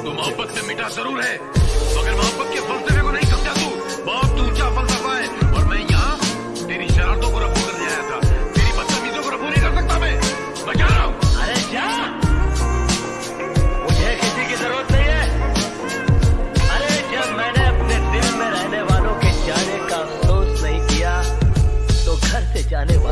तो मोहब्बत से मीठा ज़रूर है। मगर मोहब्बत के फलसफे को नहीं समझा तू। बहुत ऊँचा फलसफा है। और मैं यहाँ तेरी शरारतों को रफू करने आया था। तेरी बदतमीजों को रफू नहीं कर सकता मैं। बचा रहा हूँ। अरे जा। मुझे किसी की ज़रूरत नहीं है। अरे जब मैंने अपने दिल में रहने वालों के जाने का अफसोस नहीं किया तो घर से जाने वाले